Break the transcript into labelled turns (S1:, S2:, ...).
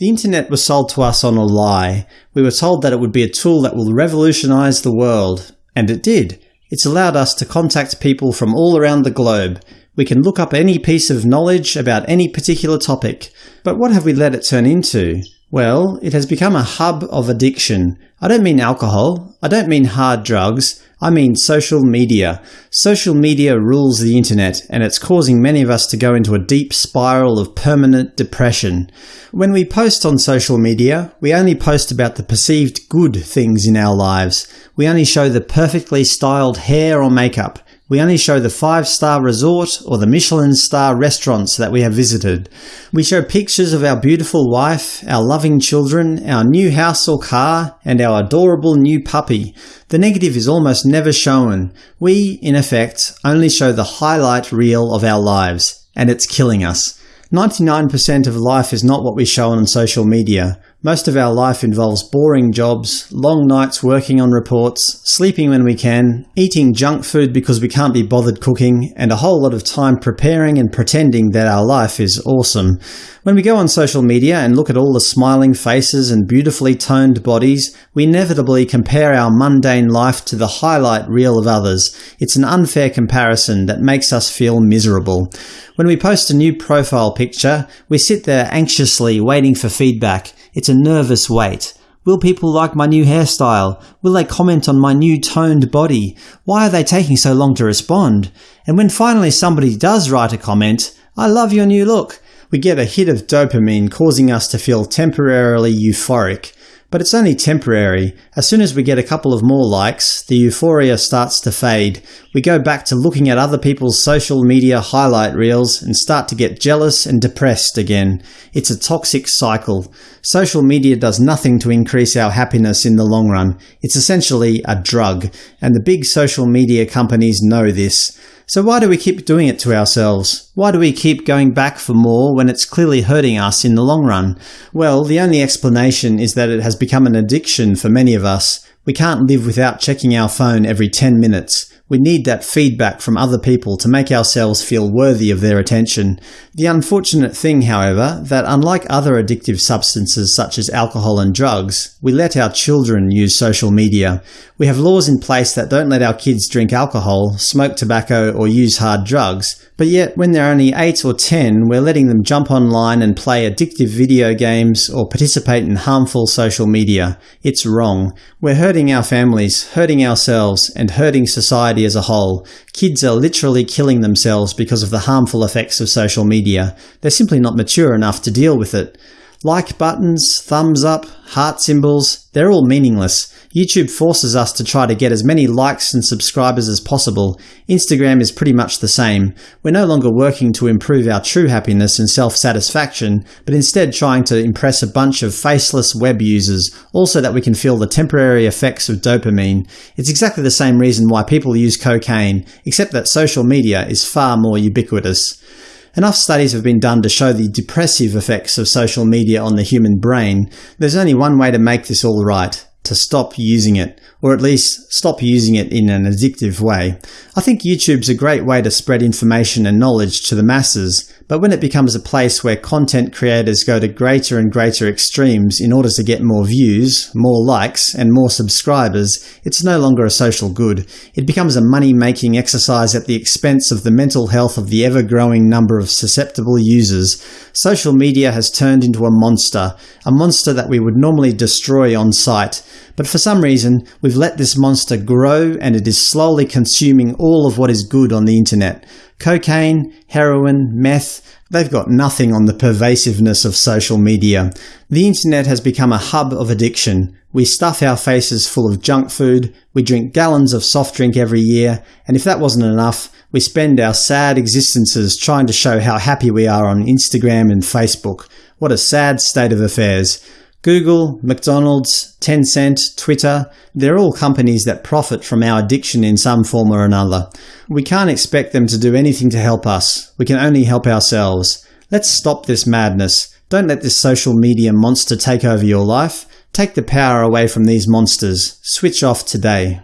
S1: The internet was sold to us on a lie. We were told that it would be a tool that will revolutionise the world. And it did. It's allowed us to contact people from all around the globe. We can look up any piece of knowledge about any particular topic. But what have we let it turn into? Well, it has become a hub of addiction. I don't mean alcohol. I don't mean hard drugs. I mean social media. Social media rules the internet, and it's causing many of us to go into a deep spiral of permanent depression. When we post on social media, we only post about the perceived good things in our lives. We only show the perfectly styled hair or makeup. We only show the 5-star resort or the Michelin star restaurants that we have visited. We show pictures of our beautiful wife, our loving children, our new house or car, and our adorable new puppy. The negative is almost never shown. We, in effect, only show the highlight reel of our lives, and it's killing us. 99% of life is not what we show on social media. Most of our life involves boring jobs, long nights working on reports, sleeping when we can, eating junk food because we can't be bothered cooking, and a whole lot of time preparing and pretending that our life is awesome. When we go on social media and look at all the smiling faces and beautifully toned bodies, we inevitably compare our mundane life to the highlight reel of others. It's an unfair comparison that makes us feel miserable. When we post a new profile picture, we sit there anxiously waiting for feedback. It's a nervous wait. Will people like my new hairstyle? Will they comment on my new toned body? Why are they taking so long to respond? And when finally somebody does write a comment, I love your new look, we get a hit of dopamine causing us to feel temporarily euphoric. But it's only temporary. As soon as we get a couple of more likes, the euphoria starts to fade. We go back to looking at other people's social media highlight reels and start to get jealous and depressed again. It's a toxic cycle. Social media does nothing to increase our happiness in the long run. It's essentially a drug, and the big social media companies know this. So why do we keep doing it to ourselves? Why do we keep going back for more when it's clearly hurting us in the long run? Well, the only explanation is that it has become an addiction for many of us. We can't live without checking our phone every 10 minutes. We need that feedback from other people to make ourselves feel worthy of their attention. The unfortunate thing, however, that unlike other addictive substances such as alcohol and drugs, we let our children use social media. We have laws in place that don't let our kids drink alcohol, smoke tobacco or use hard drugs, but yet when they're only 8 or 10 we're letting them jump online and play addictive video games or participate in harmful social media. It's wrong. We're hurting our families, hurting ourselves, and hurting society as a whole. Kids are literally killing themselves because of the harmful effects of social media. They're simply not mature enough to deal with it. Like buttons, thumbs up, heart symbols, they're all meaningless. YouTube forces us to try to get as many likes and subscribers as possible. Instagram is pretty much the same. We're no longer working to improve our true happiness and self-satisfaction, but instead trying to impress a bunch of faceless web users, also that we can feel the temporary effects of dopamine. It's exactly the same reason why people use cocaine, except that social media is far more ubiquitous. Enough studies have been done to show the depressive effects of social media on the human brain. There's only one way to make this all right to stop using it, or at least stop using it in an addictive way. I think YouTube's a great way to spread information and knowledge to the masses, but when it becomes a place where content creators go to greater and greater extremes in order to get more views, more likes, and more subscribers, it's no longer a social good. It becomes a money-making exercise at the expense of the mental health of the ever-growing number of susceptible users. Social media has turned into a monster, a monster that we would normally destroy on sight. But for some reason, we've let this monster grow and it is slowly consuming all of what is good on the internet. Cocaine, heroin, meth, they've got nothing on the pervasiveness of social media. The internet has become a hub of addiction. We stuff our faces full of junk food, we drink gallons of soft drink every year, and if that wasn't enough, we spend our sad existences trying to show how happy we are on Instagram and Facebook. What a sad state of affairs. Google, McDonald's, Tencent, Twitter, they're all companies that profit from our addiction in some form or another. We can't expect them to do anything to help us. We can only help ourselves. Let's stop this madness. Don't let this social media monster take over your life. Take the power away from these monsters. Switch off today.